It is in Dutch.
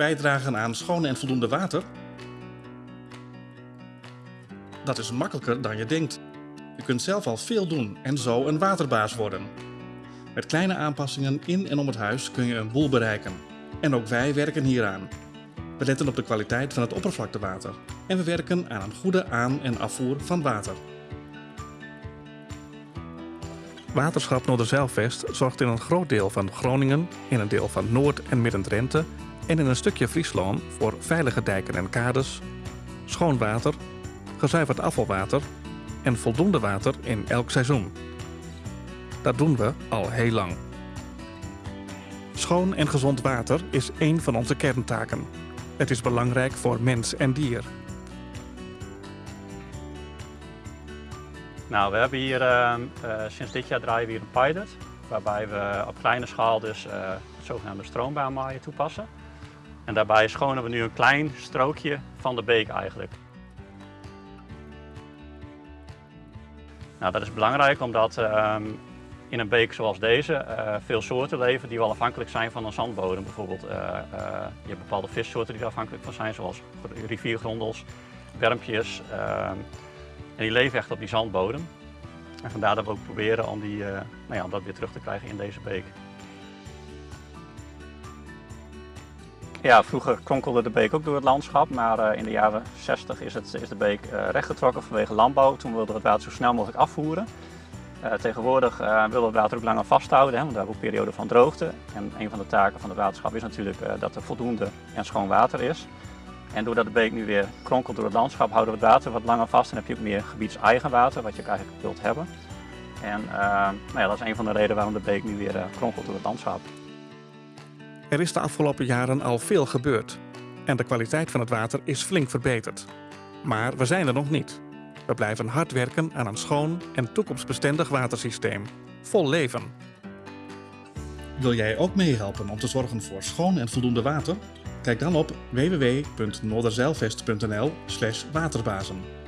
bijdragen aan schoon en voldoende water? Dat is makkelijker dan je denkt. Je kunt zelf al veel doen en zo een waterbaas worden. Met kleine aanpassingen in en om het huis kun je een boel bereiken. En ook wij werken hieraan. We letten op de kwaliteit van het oppervlaktewater en we werken aan een goede aan- en afvoer van water. Waterschap Noorderzeilvest zorgt in een groot deel van Groningen, in een deel van Noord- en Midden-Drenthe en in een stukje Friesland voor veilige dijken en kades, schoon water, gezuiverd afvalwater en voldoende water in elk seizoen. Dat doen we al heel lang. Schoon en gezond water is één van onze kerntaken. Het is belangrijk voor mens en dier. Nou, we hebben hier uh, uh, sinds dit jaar draaien we hier een pilot, waarbij we op kleine schaal dus het zogenaamde stroombaanmaaien toepassen. En daarbij schonen we nu een klein strookje van de beek eigenlijk. Nou, dat is belangrijk omdat ehm, in een beek zoals deze veel soorten leven die wel afhankelijk zijn van een zandbodem. Bijvoorbeeld, je hebt bepaalde vissoorten die er afhankelijk van zijn, zoals riviergrondels, wermpjes. Ehm, en die leven echt op die zandbodem. En vandaar dat we ook proberen om, die, nou ja, om dat weer terug te krijgen in deze beek. Ja, vroeger kronkelde de beek ook door het landschap, maar uh, in de jaren 60 is, het, is de beek uh, rechtgetrokken vanwege landbouw. Toen wilden we het water zo snel mogelijk afvoeren. tegenwoordig willen we het water ook langer vasthouden, hè, want we hebben ook periode van droogte. En een van de taken van het waterschap is natuurlijk dat er voldoende en schoon water is. En doordat de beek nu weer kronkelt door het landschap, houden we het water wat langer vast en heb je ook meer gebiedseigen water, wat je ook eigenlijk wilt hebben. En uh, nou ja, dat is een van de redenen waarom de beek nu weer uh, kronkelt door het landschap. Er is de afgelopen jaren al veel gebeurd en de kwaliteit van het water is flink verbeterd. Maar we zijn er nog niet. We blijven hard werken aan een schoon en toekomstbestendig watersysteem. Vol leven. Wil jij ook meehelpen om te zorgen voor schoon en voldoende water? Kijk dan op www.noorderzeilvest.nl waterbazen.